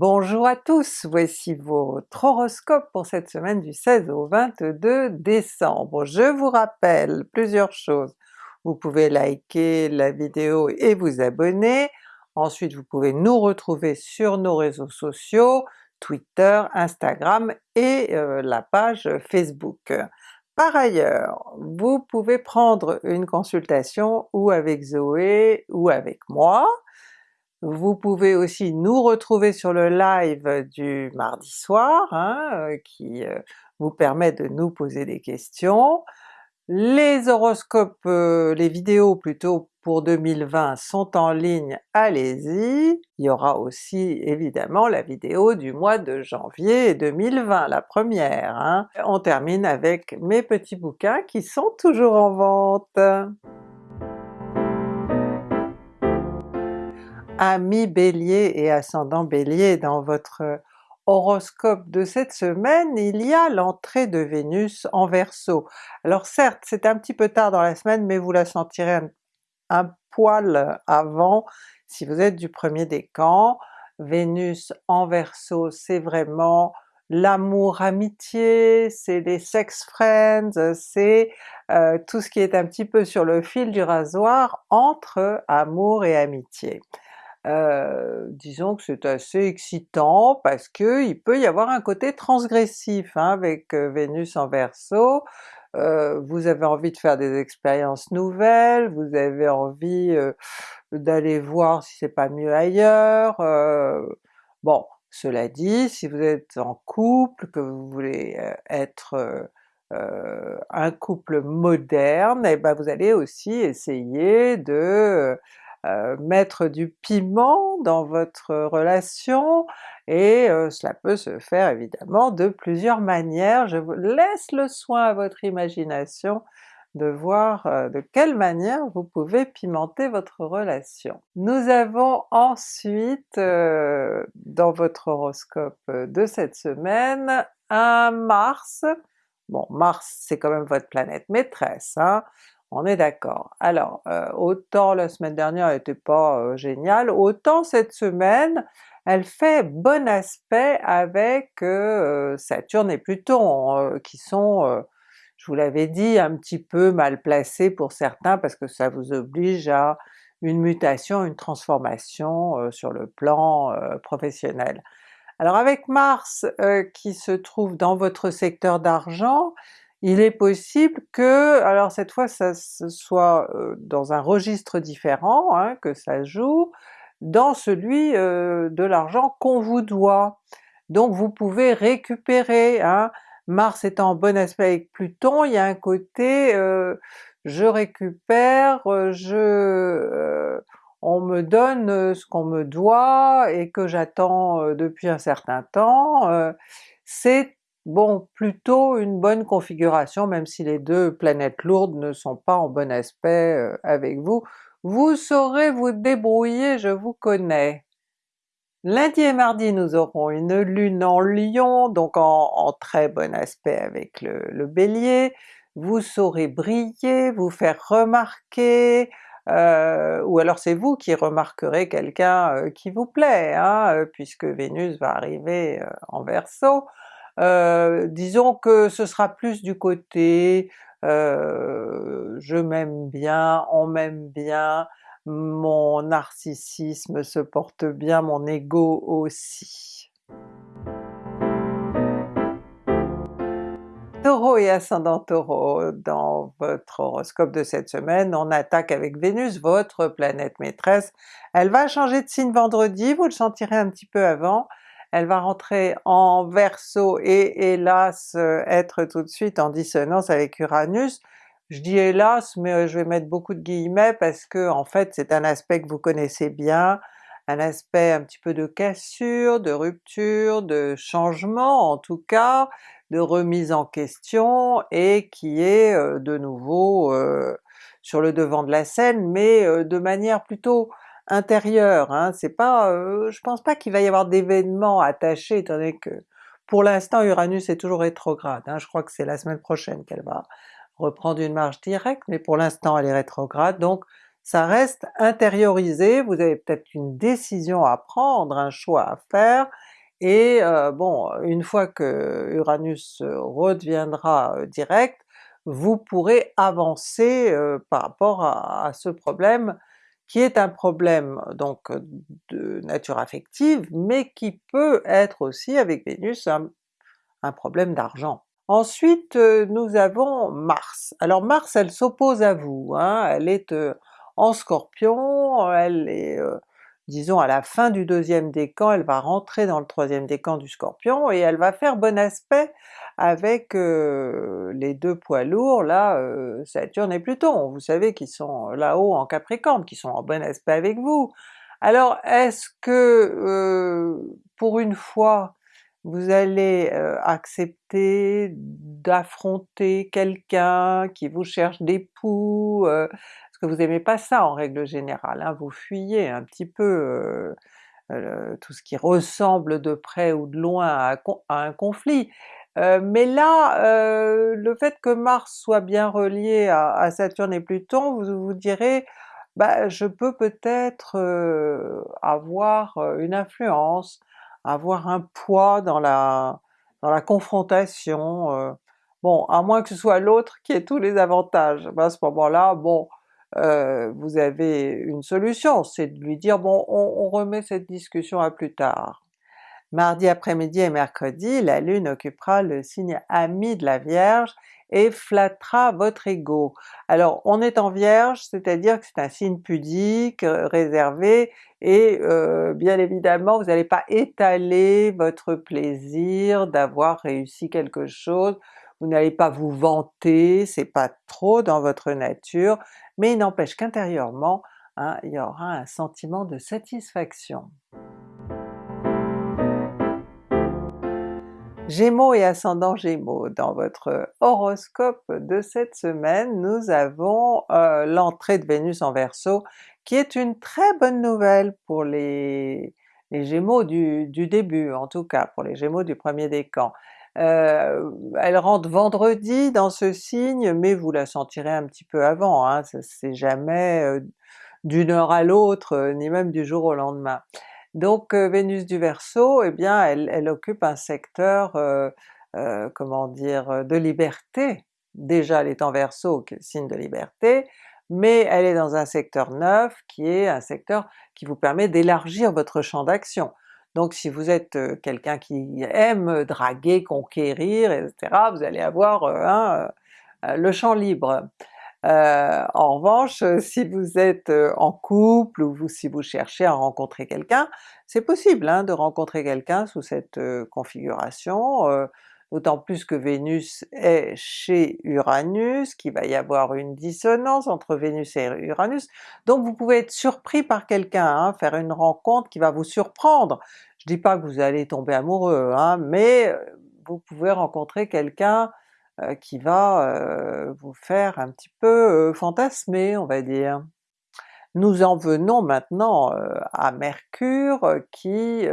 Bonjour à tous, voici votre horoscope pour cette semaine du 16 au 22 décembre. Je vous rappelle plusieurs choses, vous pouvez liker la vidéo et vous abonner, ensuite vous pouvez nous retrouver sur nos réseaux sociaux, Twitter, Instagram et euh, la page Facebook. Par ailleurs, vous pouvez prendre une consultation ou avec Zoé ou avec moi, vous pouvez aussi nous retrouver sur le live du mardi soir, hein, euh, qui euh, vous permet de nous poser des questions. Les horoscopes, euh, les vidéos plutôt pour 2020 sont en ligne, allez-y! Il y aura aussi évidemment la vidéo du mois de janvier 2020, la première. Hein. On termine avec mes petits bouquins qui sont toujours en vente! Amis Bélier et ascendant Bélier, dans votre horoscope de cette semaine, il y a l'entrée de Vénus en Verseau. Alors certes, c'est un petit peu tard dans la semaine, mais vous la sentirez un, poil avant si vous êtes du premier décan. Vénus en Verseau, c'est vraiment l'amour-amitié, c'est les sex friends, c'est euh, tout ce qui est un petit peu sur le fil du rasoir entre amour et amitié. Disons que c'est assez excitant parce qu'il peut y avoir un côté transgressif hein, avec Vénus en Verseau, vous avez envie de faire des expériences nouvelles, vous avez envie d'aller voir si c'est pas mieux ailleurs, bon cela dit, si vous êtes en couple, que vous voulez être un couple moderne, et eh ben vous allez aussi essayer de euh, mettre du piment dans votre relation, et euh, cela peut se faire évidemment de plusieurs manières. Je vous laisse le soin à votre imagination de voir euh, de quelle manière vous pouvez pimenter votre relation. Nous avons ensuite dans votre horoscope de cette semaine un Mars, bon Mars c'est quand même votre planète maîtresse, hein, on est d'accord. Alors, euh, autant la semaine dernière n'était pas euh, géniale, autant cette semaine elle fait bon aspect avec euh, Saturne et Pluton, qui sont, je vous l'avais dit, un petit peu mal placés pour certains parce que ça vous oblige à une mutation, une transformation sur le plan professionnel. Alors avec Mars qui se trouve dans votre secteur d'argent, il est possible que, alors cette fois ça soit dans un registre différent hein, que ça joue, dans celui de l'argent qu'on vous doit. Donc vous pouvez récupérer, hein. Mars étant en bon aspect avec Pluton, il y a un côté je récupère, je on me donne ce qu'on me doit et que j'attends depuis un certain temps, c'est Bon, plutôt une bonne configuration, même si les deux planètes lourdes ne sont pas en bon aspect euh, avec vous. Vous saurez vous débrouiller, je vous connais. Lundi et mardi nous aurons une lune en Lion, donc en, très bon aspect avec le, Bélier, vous saurez briller, vous faire remarquer, euh, ou alors c'est vous qui remarquerez quelqu'un euh, qui vous plaît, hein, puisque Vénus va arriver en Verseau. Euh, disons que ce sera plus du côté euh, je m'aime bien, on m'aime bien, mon narcissisme se porte bien, mon ego aussi. Taureau et ascendant Taureau, dans votre horoscope de cette semaine, on attaque avec Vénus, votre planète maîtresse. Elle va changer de signe vendredi, vous le sentirez un petit peu avant, elle va rentrer en Verseau et hélas être tout de suite en dissonance avec Uranus. Je dis hélas, mais euh, je vais mettre beaucoup de guillemets parce que en fait c'est un aspect que vous connaissez bien, un aspect un petit peu de cassure, de rupture, de changement en tout cas, de remise en question et qui est euh, de nouveau euh, sur le devant de la scène, mais de manière plutôt intérieur, hein, c'est pas, euh, je pense pas qu'il va y avoir d'événements attachés étant donné que pour l'instant Uranus est toujours rétrograde, hein, je crois que c'est la semaine prochaine qu'elle va reprendre une marche directe, mais pour l'instant elle est rétrograde, donc ça reste intériorisé, vous avez peut-être une décision à prendre, un choix à faire, et bon, une fois que Uranus redeviendra direct, vous pourrez avancer par rapport à, ce problème qui est un problème donc de nature affective, mais qui peut être aussi avec Vénus un problème d'argent. Ensuite nous avons Mars. Alors Mars elle s'oppose à vous, hein, elle est en Scorpion, elle est disons à la fin du deuxième décan, elle va rentrer dans le troisième décan du Scorpion et elle va faire bon aspect avec les deux poids lourds là, Saturne et Pluton, vous savez qui sont là-haut en Capricorne, qui sont en bon aspect avec vous. Alors est-ce que pour une fois vous allez accepter d'affronter quelqu'un qui vous cherche d'époux, parce que vous aimez pas ça en règle générale, hein, vous fuyez un petit peu tout ce qui ressemble de près ou de loin à, un conflit. Mais là, le fait que Mars soit bien relié à, Saturne et Pluton, vous vous direz bah, je peux peut-être avoir une influence, avoir un poids dans la, confrontation, euh, bon à moins que ce soit l'autre qui ait tous les avantages, ben, à ce moment-là, bon euh, vous avez une solution, c'est de lui dire bon on remet cette discussion à plus tard. Mardi après-midi et mercredi, la Lune occupera le signe ami de la Vierge et flattera votre ego. Alors on est en Vierge, c'est-à-dire que c'est un signe pudique, euh, réservé, et euh, bien évidemment vous n'allez pas étaler votre plaisir d'avoir réussi quelque chose, vous n'allez pas vous vanter, c'est pas trop dans votre nature, mais il n'empêche qu'intérieurement, hein, il y aura un sentiment de satisfaction. Gémeaux et ascendant Gémeaux, dans votre horoscope de cette semaine, nous avons euh, l'entrée de Vénus en Verseau, qui est une très bonne nouvelle pour les, Gémeaux du, début, en tout cas pour les Gémeaux du premier décan. Euh, elle rentre vendredi dans ce signe, mais vous la sentirez un petit peu avant, hein, c'est jamais euh, d'une heure à l'autre, ni même du jour au lendemain. Donc Vénus du Verseau, eh bien elle, occupe un secteur, comment dire, de liberté. Déjà elle est en Verseau, signe de liberté, mais elle est dans un secteur neuf qui est un secteur qui vous permet d'élargir votre champ d'action. Donc si vous êtes quelqu'un qui aime draguer, conquérir, etc., vous allez avoir le champ libre. Euh, en revanche, euh, si vous êtes euh, en couple ou si vous cherchez à rencontrer quelqu'un, c'est possible hein, de rencontrer quelqu'un sous cette configuration, d'autant plus que Vénus est chez Uranus, qu'il va y avoir une dissonance entre Vénus et Uranus, donc vous pouvez être surpris par quelqu'un, hein, faire une rencontre qui va vous surprendre. Je dis pas que vous allez tomber amoureux, hein, mais vous pouvez rencontrer quelqu'un qui va euh, vous faire un petit peu euh, fantasmer on va dire. Nous en venons maintenant à Mercure qui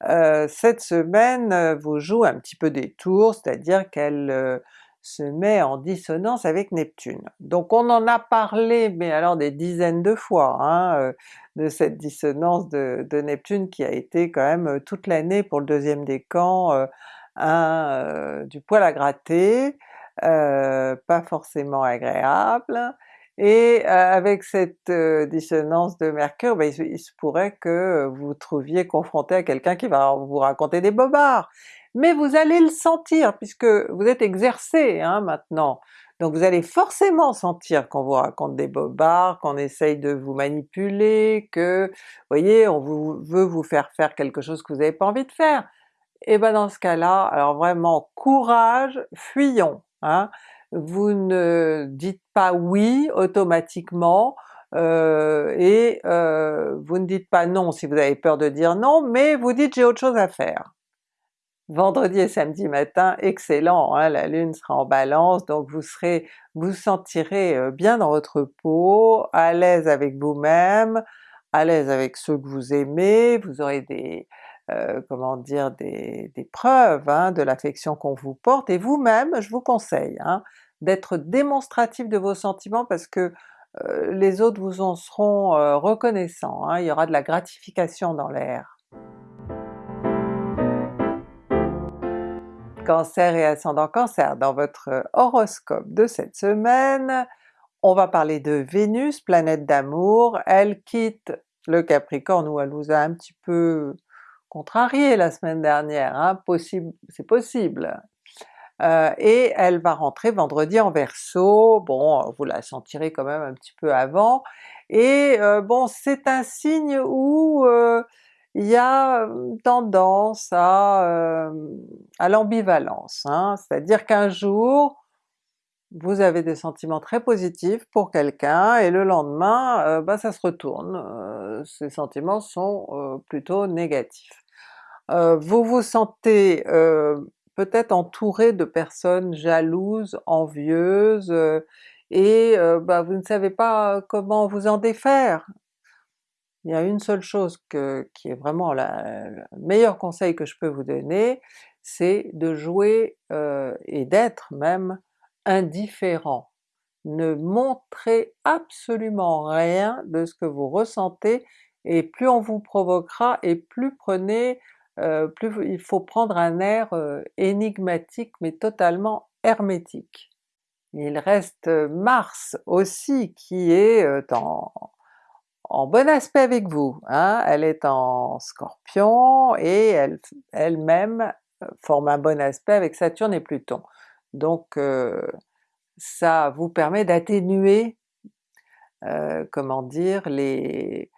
cette semaine vous joue un petit peu des tours, c'est-à-dire qu'elle se met en dissonance avec Neptune. Donc on en a parlé, mais alors des dizaines de fois, hein, de cette dissonance de, de, Neptune qui a été quand même toute l'année pour le deuxième décan du poil à gratter, pas forcément agréable, et avec cette dissonance de Mercure, ben, il, se pourrait que vous trouviez confronté à quelqu'un qui va vous raconter des bobards, mais vous allez le sentir puisque vous êtes exercé hein, maintenant, donc vous allez forcément sentir qu'on vous raconte des bobards, qu'on essaye de vous manipuler, que, vous voyez, on veut vous faire faire quelque chose que vous n'avez pas envie de faire et ben dans ce cas-là, alors vraiment courage, fuyons! Hein. Vous ne dites pas oui automatiquement, euh, et euh, vous ne dites pas non si vous avez peur de dire non, mais vous dites j'ai autre chose à faire. Vendredi et samedi matin, excellent, hein, la Lune sera en Balance, donc vous serez, vous sentirez euh, bien dans votre peau, à l'aise avec vous-même, à l'aise avec ceux que vous aimez, vous aurez des, euh, comment dire, des, preuves hein, de l'affection qu'on vous porte, et vous-même, je vous conseille hein, d'être démonstratif de vos sentiments parce que euh, les autres vous en seront euh, reconnaissants, hein, il y aura de la gratification dans l'air. Cancer et ascendant Cancer, dans votre horoscope de cette semaine, on va parler de Vénus, planète d'amour, elle quitte le Capricorne où elle vous a un petit peu contrarié la semaine dernière, hein, possible, c'est possible. Euh, et elle va rentrer vendredi en Verseau, bon vous la sentirez quand même un petit peu avant, et euh, bon c'est un signe où euh, il y a tendance à, à l'ambivalence, hein. c'est-à-dire qu'un jour vous avez des sentiments très positifs pour quelqu'un et le lendemain bah, ça se retourne, ces sentiments sont plutôt négatifs. Vous vous sentez peut-être entouré de personnes jalouses, envieuses, et bah, vous ne savez pas comment vous en défaire. Il y a une seule chose qui est vraiment le meilleur conseil que je peux vous donner, c'est de jouer et d'être même indifférent. Ne montrez absolument rien de ce que vous ressentez, et plus on vous provoquera, et plus prenez, plus il faut prendre un air énigmatique mais totalement hermétique. Il reste Mars aussi qui est en, bon aspect avec vous, hein? elle est en Scorpion et elle, elle-même forme un bon aspect avec Saturne et Pluton. Donc ça vous permet d'atténuer, comment dire, les,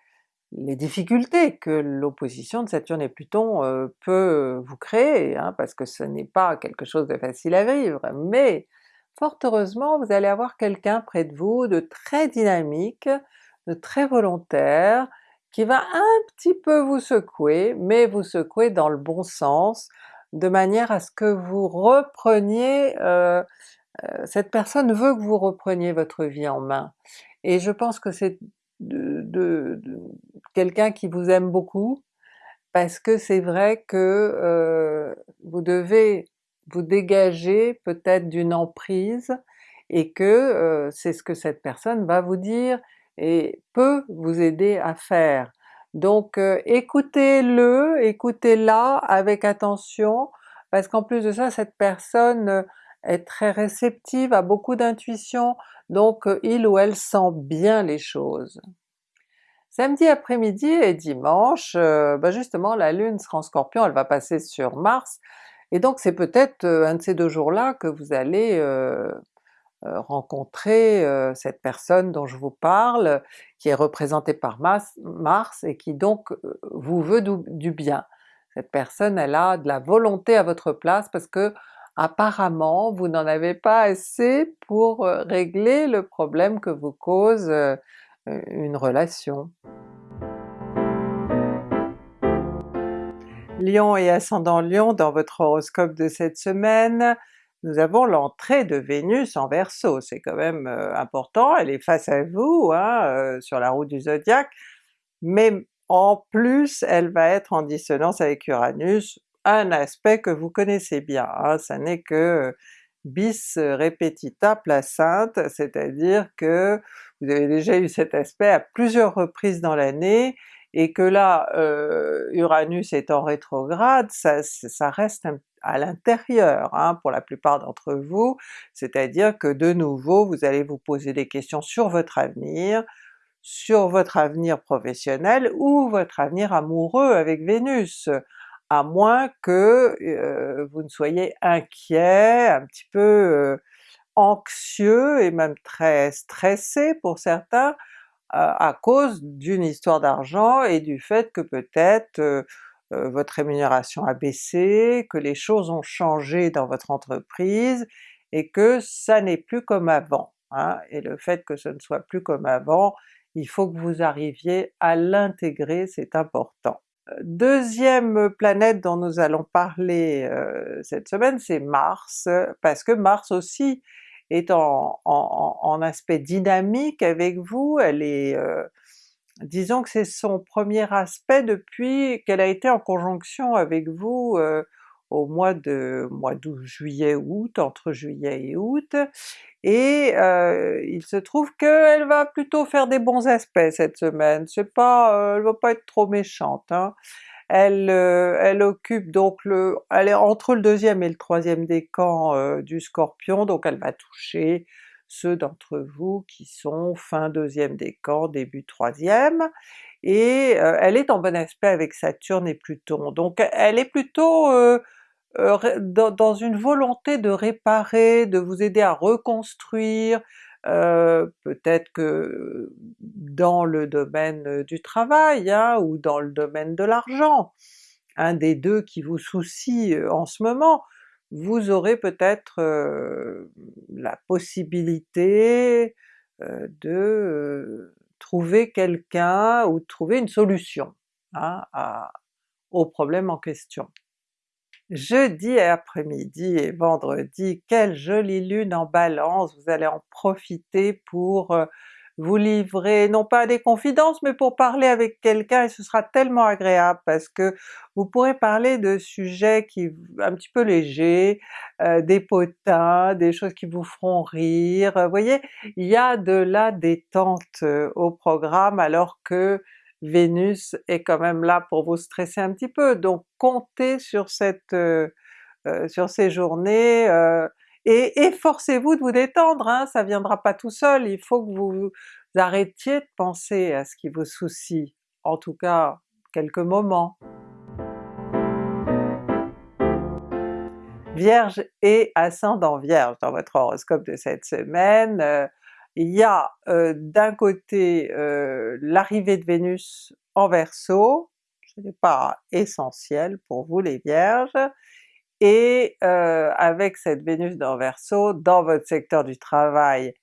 les difficultés que l'opposition de Saturne et Pluton peut vous créer, hein, parce que ce n'est pas quelque chose de facile à vivre, mais fort heureusement vous allez avoir quelqu'un près de vous de très dynamique, de très volontaire, qui va un petit peu vous secouer, mais vous secouer dans le bon sens, de manière à ce que vous repreniez, euh, cette personne veut que vous repreniez votre vie en main. Et je pense que c'est de, quelqu'un qui vous aime beaucoup, parce que c'est vrai que euh, vous devez vous dégager peut-être d'une emprise, et que c'est ce que cette personne va vous dire et peut vous aider à faire. Donc écoutez-le, écoutez-la avec attention, parce qu'en plus de ça cette personne est très réceptive, a beaucoup d'intuition, donc il ou elle sent bien les choses. Samedi après-midi et dimanche, ben justement la Lune sera en Scorpion, elle va passer sur Mars, et donc c'est peut-être un de ces deux jours-là que vous allez euh, rencontrer euh, cette personne dont je vous parle, qui est représentée par Mars, et qui donc euh, vous veut du, bien. Cette personne elle a de la volonté à votre place parce que apparemment vous n'en avez pas assez pour régler le problème que vous cause une relation. Lion et ascendant Lion dans votre horoscope de cette semaine, nous avons l'entrée de Vénus en Verseau, c'est quand même euh, important, elle est face à vous hein, euh, sur la roue du zodiaque, mais en plus elle va être en dissonance avec Uranus, un aspect que vous connaissez bien, hein, ça n'est que bis repetita placente, c'est-à-dire que vous avez déjà eu cet aspect à plusieurs reprises dans l'année, et que là euh, Uranus est en rétrograde, ça, reste à l'intérieur hein, pour la plupart d'entre vous, c'est-à-dire que de nouveau vous allez vous poser des questions sur votre avenir, sur votre avenir professionnel ou votre avenir amoureux avec Vénus, à moins que euh, vous ne soyez inquiet, un petit peu euh, anxieux et même très stressé pour certains, euh, à cause d'une histoire d'argent et du fait que peut-être euh, votre rémunération a baissé, que les choses ont changé dans votre entreprise, et que ça n'est plus comme avant. Hein. Et le fait que ce ne soit plus comme avant, il faut que vous arriviez à l'intégrer, c'est important. Euh, deuxième planète dont nous allons parler euh, cette semaine, c'est Mars, parce que Mars aussi est en, aspect dynamique avec vous, elle est disons que c'est son premier aspect depuis qu'elle a été en conjonction avec vous euh, au mois de mois d'août, juillet, août, entre juillet et août, et euh, il se trouve qu'elle va plutôt faire des bons aspects cette semaine, c'est pas, euh, elle va pas être trop méchante. Hein. Elle, elle occupe donc le... elle est entre le deuxième et le troisième décan du Scorpion, donc elle va toucher ceux d'entre vous qui sont fin deuxième décan, début troisième, et elle est en bon aspect avec Saturne et Pluton, donc elle est plutôt dans, une volonté de réparer, de vous aider à reconstruire, peut-être que dans le domaine du travail hein, ou dans le domaine de l'argent, un des deux qui vous soucie en ce moment, vous aurez peut-être la possibilité de trouver quelqu'un ou de trouver une solution hein, au problème en question. Jeudi après-midi et vendredi, quelle jolie lune en Balance, vous allez en profiter pour vous livrer, non pas à des confidences, mais pour parler avec quelqu'un et ce sera tellement agréable parce que vous pourrez parler de sujets qui un petit peu légers, euh, des potins, des choses qui vous feront rire, vous voyez, il y a de la détente euh, au programme alors que Vénus est quand même là pour vous stresser un petit peu, donc comptez sur cette euh, sur ces journées, et efforcez-vous de vous détendre, hein, ça viendra pas tout seul, il faut que vous arrêtiez de penser à ce qui vous soucie, en tout cas quelques moments. Vierge et ascendant Vierge dans votre horoscope de cette semaine, euh, il y a euh, d'un côté euh, l'arrivée de Vénus en Verseau, ce n'est pas essentiel pour vous les Vierges, et euh, avec cette Vénus dans Verseau, dans votre secteur du travail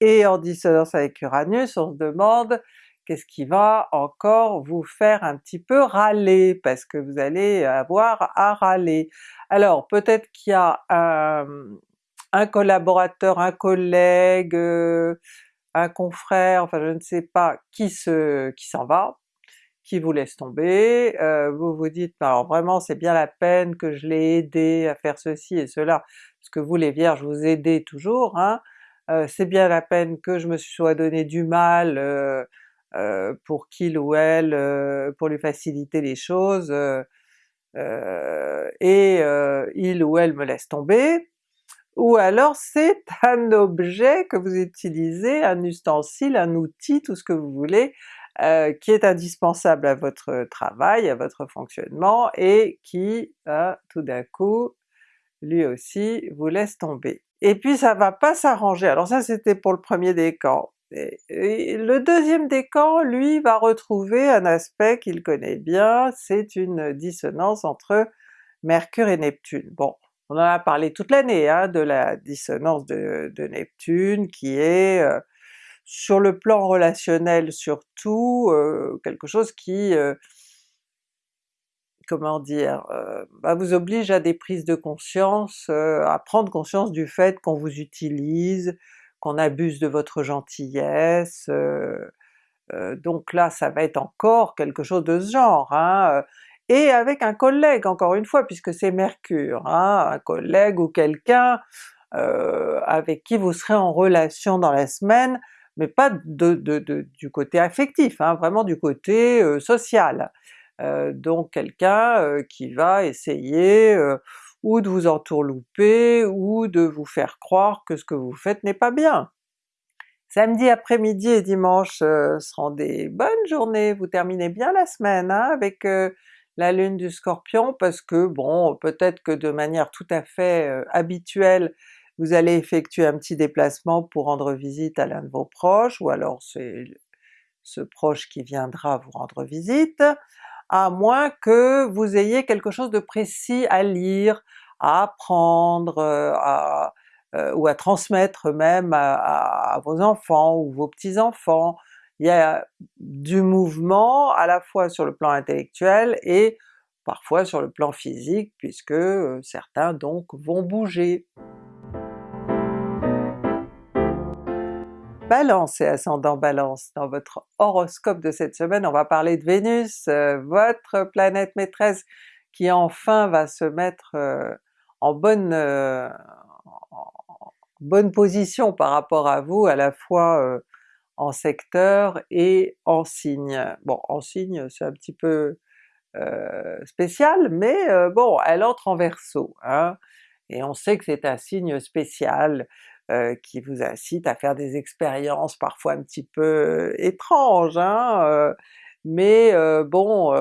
et en dissonance avec Uranus, on se demande qu'est-ce qui va encore vous faire un petit peu râler, parce que vous allez avoir à râler. Alors peut-être qu'il y a un, collaborateur, un collègue, euh, un confrère, enfin je ne sais pas, qui se qui s'en va, qui vous laisse tomber, euh, vous vous dites alors vraiment c'est bien la peine que je l'ai aidé à faire ceci et cela, parce que vous les Vierges vous aidez toujours, hein, euh, c'est bien la peine que je me sois donné du mal euh, pour qu'il ou elle, pour lui faciliter les choses, et il ou elle me laisse tomber, ou alors c'est un objet que vous utilisez, un ustensile, un outil, tout ce que vous voulez, euh, qui est indispensable à votre travail, à votre fonctionnement, et qui euh, tout d'un coup, lui aussi, vous laisse tomber. Et puis ça va pas s'arranger, alors ça c'était pour le premier décan. Le deuxième décan, lui, va retrouver un aspect qu'il connaît bien, c'est une dissonance entre Mercure et Neptune. Bon, on en a parlé toute l'année hein, de la dissonance de, Neptune qui est euh, sur le plan relationnel surtout, euh, quelque chose qui, euh, comment dire, bah, vous oblige à des prises de conscience, à prendre conscience du fait qu'on vous utilise, qu'on abuse de votre gentillesse, donc là ça va être encore quelque chose de ce genre, hein, et avec un collègue encore une fois, puisque c'est Mercure, hein, un collègue ou quelqu'un avec qui vous serez en relation dans la semaine, mais pas de, du côté affectif, hein, vraiment du côté social. donc quelqu'un qui va essayer ou de vous entourlouper, ou de vous faire croire que ce que vous faites n'est pas bien. Samedi après-midi et dimanche seront des bonnes journées, vous terminez bien la semaine hein, avec la lune du Scorpion, parce que bon, peut-être que de manière tout à fait habituelle, vous allez effectuer un petit déplacement pour rendre visite à l'un de vos proches, ou alors c'est ce proche qui viendra vous rendre visite, à moins que vous ayez quelque chose de précis à lire, à apprendre, ou à transmettre même à, vos enfants ou vos petits-enfants. Il y a du mouvement à la fois sur le plan intellectuel et parfois sur le plan physique, puisque euh, certains donc vont bouger. Balance et ascendant Balance, dans votre horoscope de cette semaine, on va parler de Vénus, euh, votre planète maîtresse qui enfin va se mettre euh, en bonne, euh, bonne position par rapport à vous, à la fois en secteur et en signe. Bon, en signe c'est un petit peu spéciale, mais bon, elle entre en Verseau, hein, et on sait que c'est un signe spécial qui vous incite à faire des expériences parfois un petit peu étranges, hein, mais bon,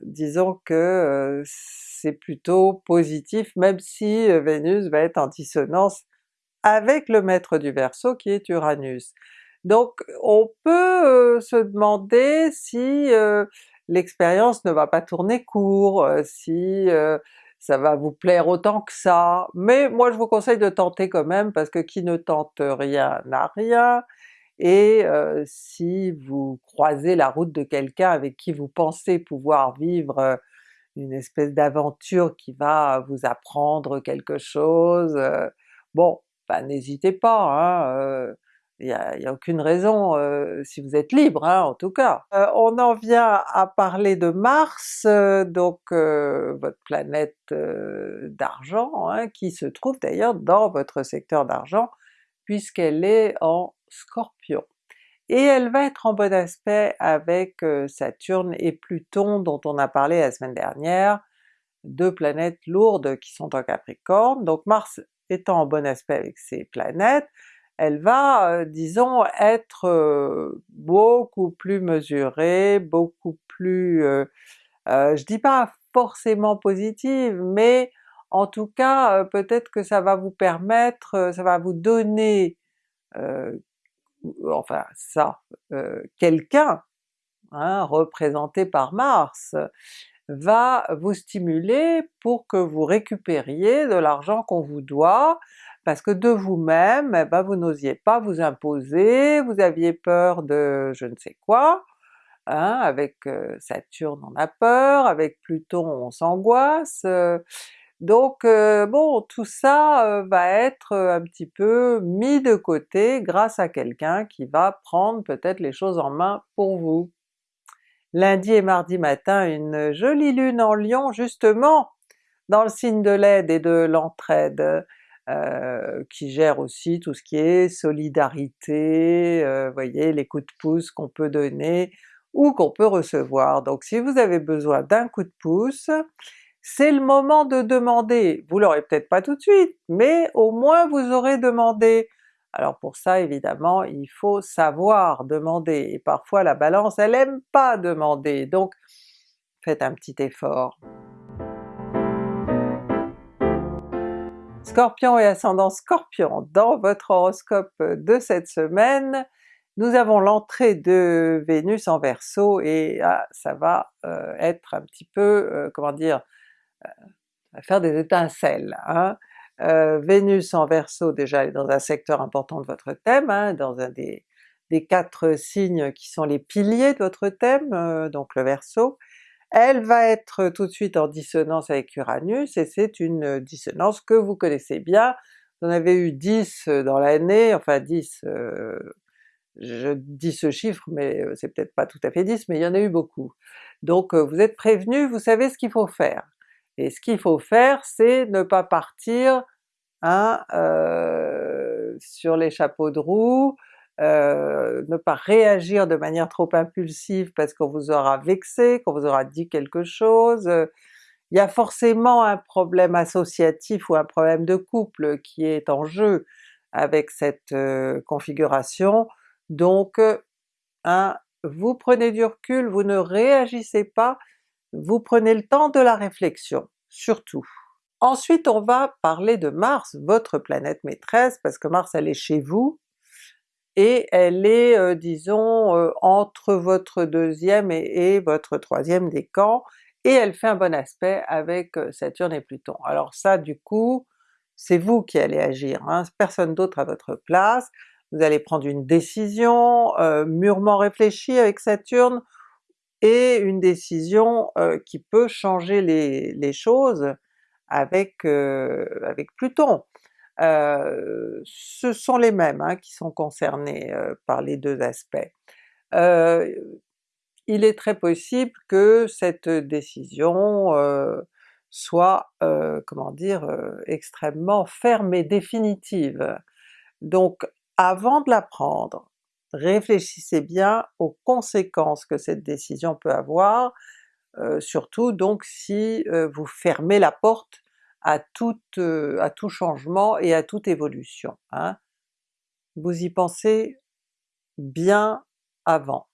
disons que c'est plutôt positif, même si Vénus va être en dissonance avec le maître du Verseau qui est Uranus. Donc on peut se demander si l'expérience ne va pas tourner court, si ça va vous plaire autant que ça, mais moi je vous conseille de tenter quand même parce que qui ne tente rien n'a rien, et si vous croisez la route de quelqu'un avec qui vous pensez pouvoir vivre une espèce d'aventure qui va vous apprendre quelque chose, bon, bah n'hésitez pas, hein, il n'y a, aucune raison si vous êtes libre hein, en tout cas. on en vient à parler de Mars, donc votre planète d'argent, hein, qui se trouve d'ailleurs dans votre secteur d'argent, puisqu'elle est en Scorpion. Et elle va être en bon aspect avec Saturne et Pluton dont on a parlé la semaine dernière, deux planètes lourdes qui sont en Capricorne, donc Mars étant en bon aspect avec ces planètes, elle va, disons, être beaucoup plus mesurée, beaucoup plus, je dis pas forcément positive, mais en tout cas peut-être que ça va vous permettre, ça va vous donner enfin ça, quelqu'un, hein, représenté par Mars, va vous stimuler pour que vous récupériez de l'argent qu'on vous doit, parce que de vous-même, eh ben, vous n'osiez pas vous imposer, vous aviez peur de je ne sais quoi, hein, avec Saturne on a peur, avec Pluton on s'angoisse, donc bon, tout ça va être un petit peu mis de côté grâce à quelqu'un qui va prendre peut-être les choses en main pour vous. Lundi et mardi matin, une jolie lune en Lion justement, dans le signe de l'aide et de l'entraide, euh, qui gère aussi tout ce qui est solidarité, euh, voyez, les coups de pouce qu'on peut donner ou qu'on peut recevoir. Donc si vous avez besoin d'un coup de pouce, c'est le moment de demander. Vous l'aurez peut-être pas tout de suite, mais au moins vous aurez demandé. Alors pour ça évidemment il faut savoir demander, et parfois la Balance elle aime pas demander, donc faites un petit effort. Scorpion et ascendant Scorpion, dans votre horoscope de cette semaine, nous avons l'entrée de Vénus en Verseau et ah, ça va euh, être un petit peu, euh, comment dire, euh, faire des étincelles. Hein. Vénus en Verseau déjà est dans un secteur important de votre thème, hein, dans un des, quatre signes qui sont les piliers de votre thème, donc le Verseau. Elle va être tout de suite en dissonance avec Uranus, et c'est une dissonance que vous connaissez bien, vous en avez eu 10 dans l'année, enfin 10, je dis ce chiffre mais c'est peut-être pas tout à fait 10, mais il y en a eu beaucoup. Donc vous êtes prévenu, vous savez ce qu'il faut faire. Et ce qu'il faut faire, c'est ne pas partir hein, euh, sur les chapeaux de roue, euh, ne pas réagir de manière trop impulsive parce qu'on vous aura vexé, qu'on vous aura dit quelque chose. Il y a forcément un problème associatif ou un problème de couple qui est en jeu avec cette euh, configuration, donc hein, vous prenez du recul, vous ne réagissez pas, vous prenez le temps de la réflexion, surtout. Ensuite on va parler de Mars, votre planète maîtresse, parce que Mars elle est chez vous, et elle est euh, disons euh, entre votre deuxième et, votre troisième décan, et elle fait un bon aspect avec euh, Saturne et Pluton. Alors ça du coup, c'est vous qui allez agir, hein, personne d'autre à votre place, vous allez prendre une décision mûrement réfléchie avec Saturne, et une décision qui peut changer les, choses avec, avec Pluton. Ce sont les mêmes hein, qui sont concernés par les deux aspects. il est très possible que cette décision soit, comment dire, extrêmement ferme et définitive. Donc avant de la prendre, réfléchissez bien aux conséquences que cette décision peut avoir, surtout donc si vous fermez la porte à, toute, à tout changement et à toute évolution. Hein. Vous y pensez bien avant.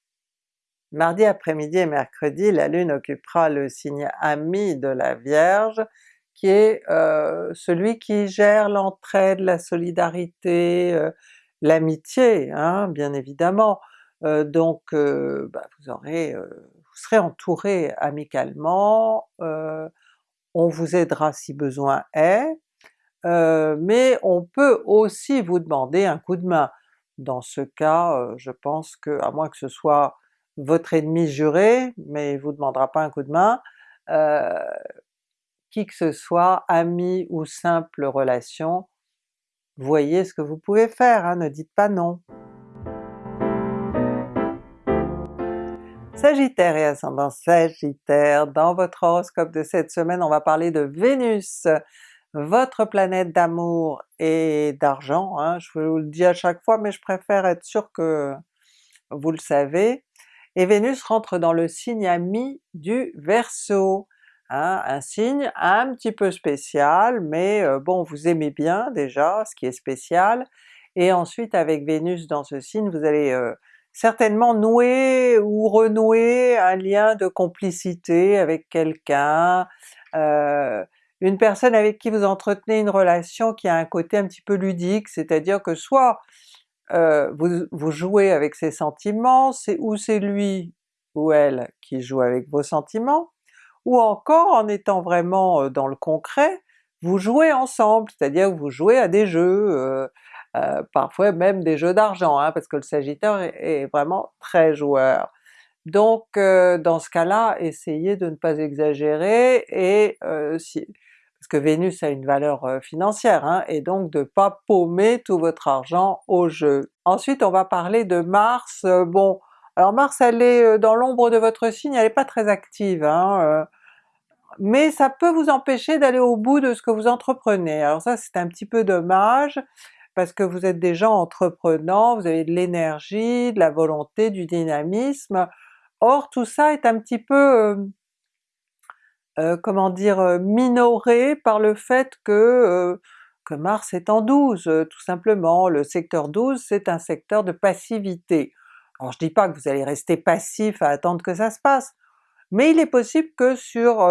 Mardi après-midi et mercredi, la Lune occupera le signe ami de la Vierge, qui est euh, celui qui gère l'entraide, la solidarité, euh, l'amitié, hein, bien évidemment. Euh, donc bah, vous aurez, vous serez entouré amicalement, on vous aidera si besoin est, mais on peut aussi vous demander un coup de main. Dans ce cas, je pense que, à moins que ce soit votre ennemi juré, mais il vous demandera pas un coup de main, qui que ce soit, ami ou simple relation, voyez ce que vous pouvez faire, hein, ne dites pas non. Sagittaire et ascendant Sagittaire, dans votre horoscope de cette semaine on va parler de Vénus, votre planète d'amour et d'argent, hein. je vous le dis à chaque fois mais je préfère être sûr que vous le savez, et Vénus rentre dans le signe ami du Verseau, Hein, un signe un petit peu spécial, mais euh, bon vous aimez bien déjà, ce qui est spécial, et ensuite avec Vénus dans ce signe vous allez euh, certainement nouer ou renouer un lien de complicité avec quelqu'un, euh, une personne avec qui vous entretenez une relation qui a un côté un petit peu ludique, c'est-à-dire que soit vous, vous, jouez avec ses sentiments, c'est ou c'est lui ou elle qui joue avec vos sentiments, ou encore en étant vraiment dans le concret, vous jouez ensemble, c'est-à-dire vous jouez à des jeux, euh, euh, parfois même des jeux d'argent, hein, parce que le Sagittaire est, vraiment très joueur. Donc dans ce cas-là, essayez de ne pas exagérer et si, parce que Vénus a une valeur financière, hein, et donc de ne pas paumer tout votre argent au jeu. Ensuite on va parler de Mars, bon alors Mars elle est dans l'ombre de votre signe, elle n'est pas très active, hein, mais ça peut vous empêcher d'aller au bout de ce que vous entreprenez. Alors ça c'est un petit peu dommage, parce que vous êtes déjà entreprenant, vous avez de l'énergie, de la volonté, du dynamisme, or tout ça est un petit peu, euh, comment dire, minoré par le fait que, que Mars est en 12 tout simplement. Le secteur 12 c'est un secteur de passivité. Alors je dis pas que vous allez rester passif à attendre que ça se passe, mais il est possible que sur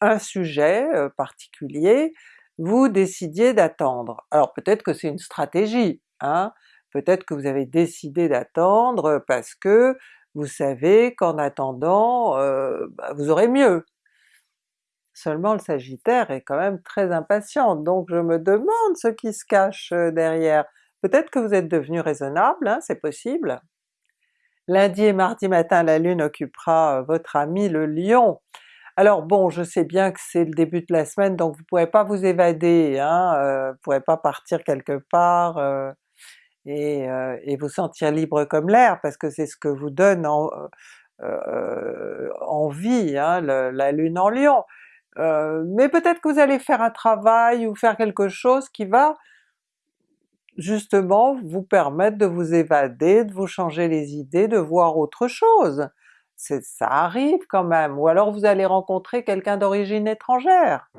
un sujet particulier, vous décidiez d'attendre. Alors peut-être que c'est une stratégie, hein? peut-être que vous avez décidé d'attendre parce que vous savez qu'en attendant, bah, vous aurez mieux. Seulement le Sagittaire est quand même très impatient, donc je me demande ce qui se cache derrière. Peut-être que vous êtes devenu raisonnable, hein, c'est possible. Lundi et mardi matin la Lune occupera votre ami le Lion. Alors bon, je sais bien que c'est le début de la semaine donc vous ne pourrez pas vous évader, hein, euh, vous ne pourrez pas partir quelque part euh, euh, et, vous sentir libre comme l'air parce que c'est ce que vous donne en, envie hein, la Lune en Lion. mais peut-être que vous allez faire un travail ou faire quelque chose qui va justement vous permettre de vous évader, de vous changer les idées, de voir autre chose ça arrive quand même, ou alors vous allez rencontrer quelqu'un d'origine étrangère.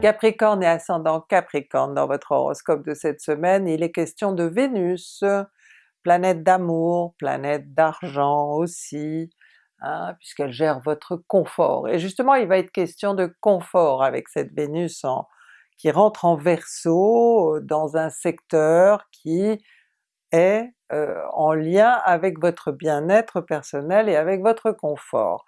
Capricorne et ascendant Capricorne dans votre horoscope de cette semaine, il est question de Vénus, planète d'amour, planète d'argent aussi, hein, puisqu'elle gère votre confort. Et justement il va être question de confort avec cette Vénus qui rentre en Verseau dans un secteur qui est euh, en lien avec votre bien-être personnel et avec votre confort.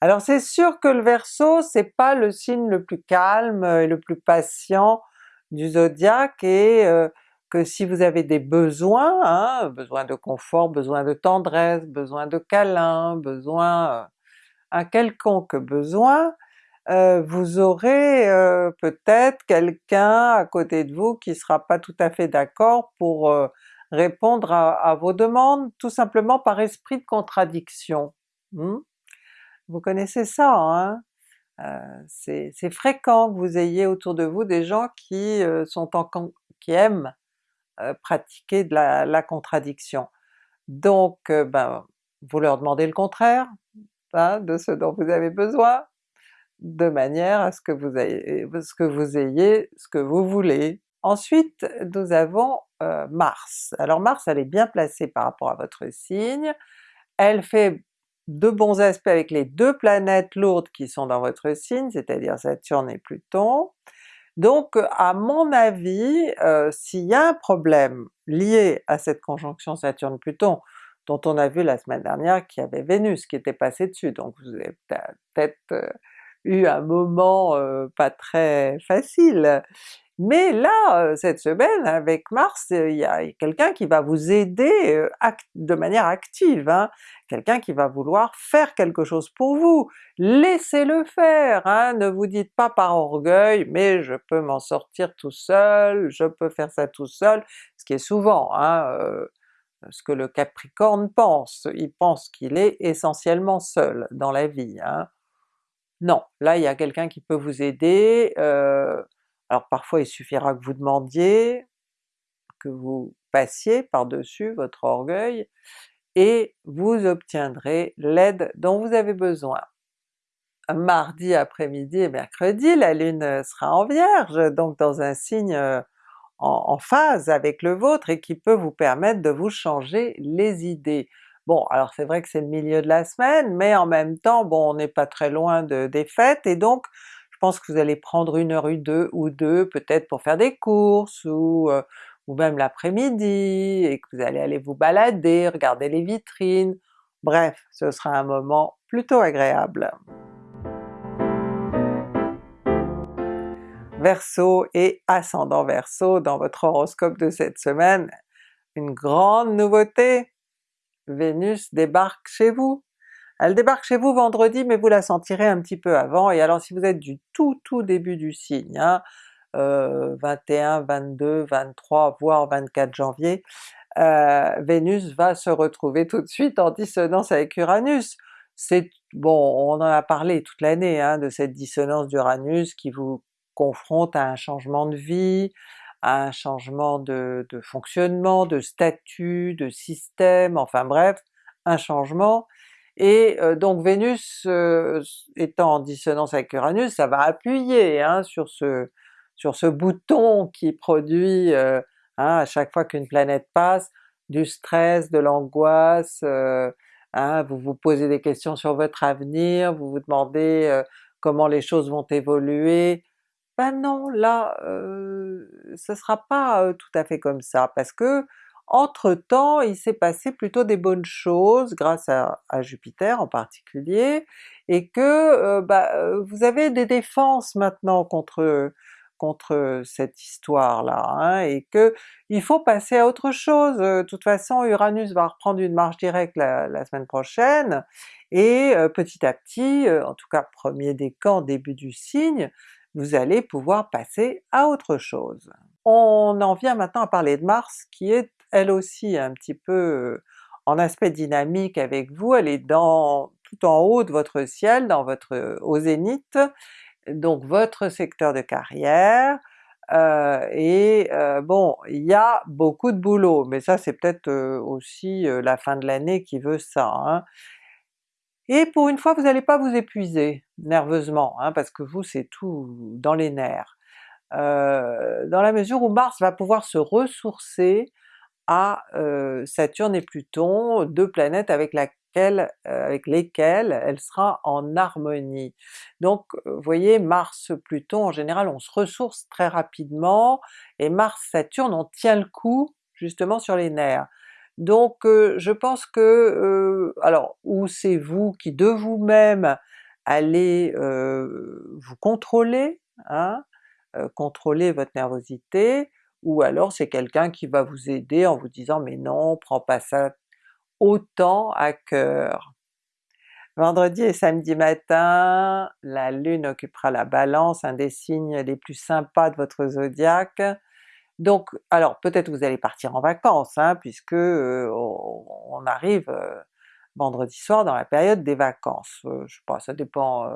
Alors c'est sûr que le Verseau c'est pas le signe le plus calme et le plus patient du zodiaque et euh, que si vous avez des besoins, hein, besoin de confort, besoin de tendresse, besoin de câlin, besoin, euh, un quelconque besoin, vous aurez peut-être quelqu'un à côté de vous qui sera pas tout à fait d'accord pour répondre à, vos demandes tout simplement par esprit de contradiction. Hmm? Vous connaissez ça, hein? Euh, c'est fréquent que vous ayez autour de vous des gens qui, euh, sont en, qui aiment euh, pratiquer de la, contradiction. Donc ben, vous leur demandez le contraire hein, de ce dont vous avez besoin, de manière à ce que vous ayez ce que vous, ayez, ce que vous voulez. Ensuite nous avons euh, Mars. Alors Mars elle est bien placée par rapport à votre signe, elle fait de bons aspects avec les deux planètes lourdes qui sont dans votre signe, c'est-à-dire Saturne et Pluton. Donc à mon avis, euh, s'il y a un problème lié à cette conjonction Saturne-Pluton, dont on a vu la semaine dernière qu'il y avait Vénus qui était passée dessus, donc vous avez peut-être euh, eu un moment pas très facile. Mais là, cette semaine, avec Mars, il y a quelqu'un qui va vous aider de manière active, hein? quelqu'un qui va vouloir faire quelque chose pour vous. Laissez-le faire, hein? ne vous dites pas par orgueil « mais je peux m'en sortir tout seul, je peux faire ça tout seul », ce qui est souvent hein, ce que le Capricorne pense, il pense qu'il est essentiellement seul dans la vie. Non, là il y a quelqu'un qui peut vous aider, alors parfois il suffira que vous demandiez, que vous passiez par-dessus votre orgueil, et vous obtiendrez l'aide dont vous avez besoin. Mardi après-midi et mercredi, la Lune sera en Vierge, donc dans un signe euh, en, phase avec le vôtre et qui peut vous permettre de vous changer les idées. Bon, alors c'est vrai que c'est le milieu de la semaine, mais en même temps, bon, on n'est pas très loin de, des fêtes, et donc je pense que vous allez prendre une heure ou deux, ou deux peut-être pour faire des courses, ou, euh, ou même l'après-midi, et que vous allez aller vous balader, regarder les vitrines, bref, ce sera un moment plutôt agréable. Verseau et ascendant Verseau dans votre horoscope de cette semaine, une grande nouveauté! Vénus débarque chez vous. Elle débarque chez vous vendredi, mais vous la sentirez un petit peu avant, et alors si vous êtes du tout tout début du signe, hein, 21, 22, 23, voire 24 janvier, euh, Vénus va se retrouver tout de suite en dissonance avec Uranus. C'est bon, on en a parlé toute l'année hein, de cette dissonance d'Uranus qui vous confronte à un changement de vie, à un changement de, fonctionnement, de statut, de système, enfin bref, un changement. Et euh, donc Vénus euh, étant en dissonance avec Uranus, ça va appuyer hein, sur, ce, sur ce bouton qui produit euh, hein, à chaque fois qu'une planète passe, du stress, de l'angoisse, hein, vous vous posez des questions sur votre avenir, vous vous demandez comment les choses vont évoluer, ben non, là euh, ce sera pas tout à fait comme ça, parce que entre-temps il s'est passé plutôt des bonnes choses grâce à, Jupiter en particulier, et que bah, vous avez des défenses maintenant contre contre cette histoire-là, hein, et que il faut passer à autre chose. De toute façon Uranus va reprendre une marche directe la, semaine prochaine, et petit à petit, en tout cas premier décan, début du signe, vous allez pouvoir passer à autre chose. On en vient maintenant à parler de Mars qui est elle aussi un petit peu en aspect dynamique avec vous, elle est dans tout en haut de votre ciel, dans votre au zénith, donc votre secteur de carrière, et bon, il y a beaucoup de boulot, mais ça c'est peut-être aussi la fin de l'année qui veut ça. Hein. Et pour une fois vous n'allez pas vous épuiser nerveusement, hein, parce que vous c'est tout dans les nerfs. Dans la mesure où Mars va pouvoir se ressourcer à Saturne et Pluton, deux planètes avec, lesquelles elle sera en harmonie. Donc vous voyez Mars-Pluton en général on se ressource très rapidement, et Mars-Saturne on tient le coup justement sur les nerfs. Donc je pense que, alors ou c'est vous qui de vous-même allez vous contrôler, hein, contrôler votre nervosité, ou alors c'est quelqu'un qui va vous aider en vous disant mais non, prends pas ça autant à cœur. Vendredi et samedi matin, la Lune occupera la Balance, un des signes les plus sympas de votre zodiaque, donc alors peut-être vous allez partir en vacances, hein, puisque on, arrive vendredi soir dans la période des vacances. je sais pas, ça dépend,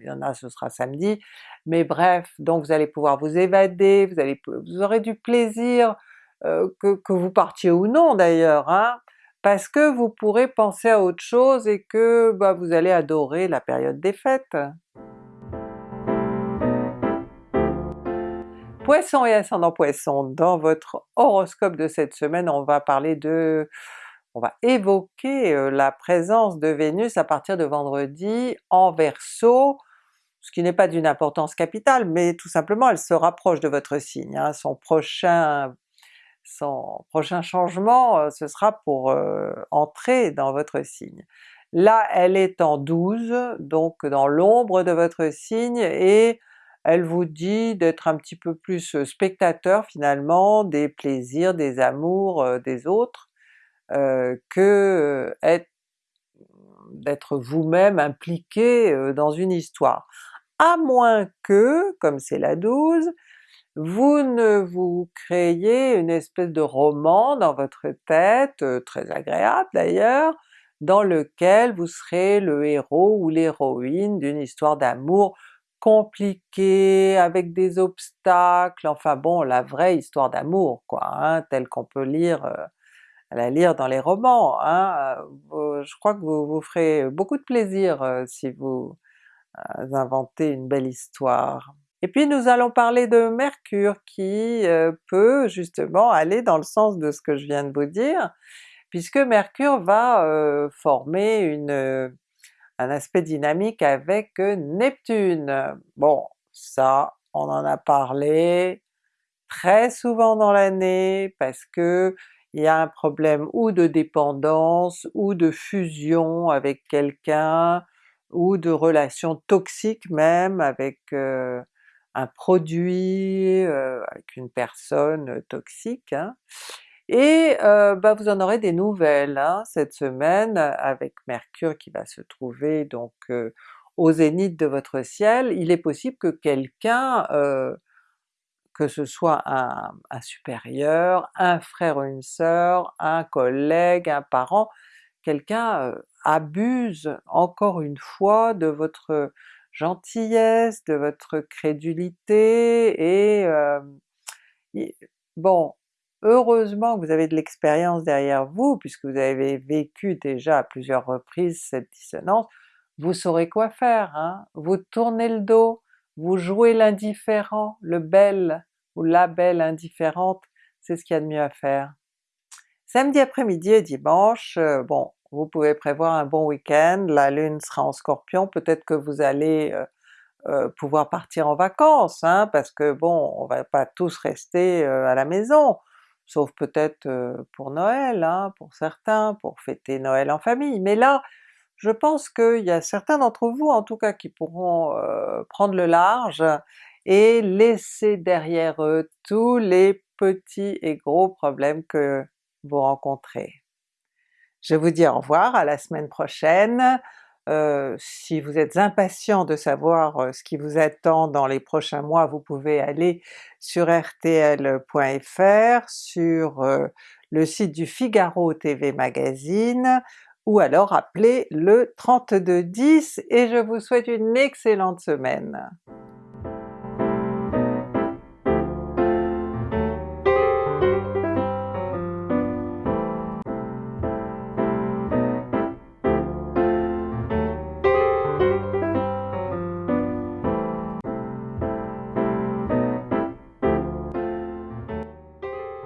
il y en a ce sera samedi, mais bref, donc vous allez pouvoir vous évader, vous, allez, vous aurez du plaisir, que, que, vous partiez ou non d'ailleurs, hein, parce que vous pourrez penser à autre chose et que bah, vous allez adorer la période des fêtes. Poisson et ascendant Poisson, dans votre horoscope de cette semaine, on va parler de... on va évoquer euh, la présence de Vénus à partir de vendredi en Verseau, ce qui n'est pas d'une importance capitale, mais tout simplement elle se rapproche de votre signe. Hein. Son prochain changement, euh, ce sera pour euh, entrer dans votre signe. Là elle est en 12, donc dans l'ombre de votre signe, et elle vous dit d'être un petit peu plus spectateur finalement des plaisirs, des amours des autres, euh, que d'être vous-même impliqué dans une histoire. À moins que, comme c'est la 12, vous ne vous créiez une espèce de roman dans votre tête, très agréable d'ailleurs, dans lequel vous serez le héros ou l'héroïne d'une histoire d'amour compliqué, avec des obstacles, enfin bon la vraie histoire d'amour quoi, hein, telle qu'on peut lire, euh, la lire dans les romans. Hein, euh, je crois que vous vous ferez beaucoup de plaisir euh, si vous inventez une belle histoire. Et puis nous allons parler de Mercure qui peut justement aller dans le sens de ce que je viens de vous dire, puisque Mercure va former une un aspect dynamique avec Neptune. Bon, ça on en a parlé très souvent dans l'année parce que il y a un problème ou de dépendance, ou de fusion avec quelqu'un, ou de relation toxique même avec euh, un produit, euh, avec une personne toxique. Hein. Et euh, bah, vous en aurez des nouvelles hein, cette semaine avec Mercure qui va se trouver donc euh, au zénith de votre ciel. Il est possible que quelqu'un, euh, que ce soit un, supérieur, un frère ou une sœur, un collègue, un parent, quelqu'un abuse encore une fois de votre gentillesse, de votre crédulité et bon, Heureusement que vous avez de l'expérience derrière vous, puisque vous avez vécu déjà à plusieurs reprises cette dissonance, vous saurez quoi faire, hein? vous tournez le dos, vous jouez l'indifférent, le bel ou la belle indifférente, c'est ce qu'il y a de mieux à faire. Samedi après-midi et dimanche, euh, bon, vous pouvez prévoir un bon week-end, la lune sera en Scorpion, peut-être que vous allez euh, euh, pouvoir partir en vacances, hein, parce que bon, on va pas tous rester à la maison, sauf peut-être pour Noël, hein, pour certains, pour fêter Noël en famille, mais là je pense qu'il y a certains d'entre vous en tout cas qui pourront prendre le large et laisser derrière eux tous les petits et gros problèmes que vous rencontrez. Je vous dis au revoir, à la semaine prochaine, euh, si vous êtes impatient de savoir euh, ce qui vous attend dans les prochains mois, vous pouvez aller sur rtl.fr, sur euh, le site du Figaro TV Magazine, ou alors appelez le 3210 et je vous souhaite une excellente semaine!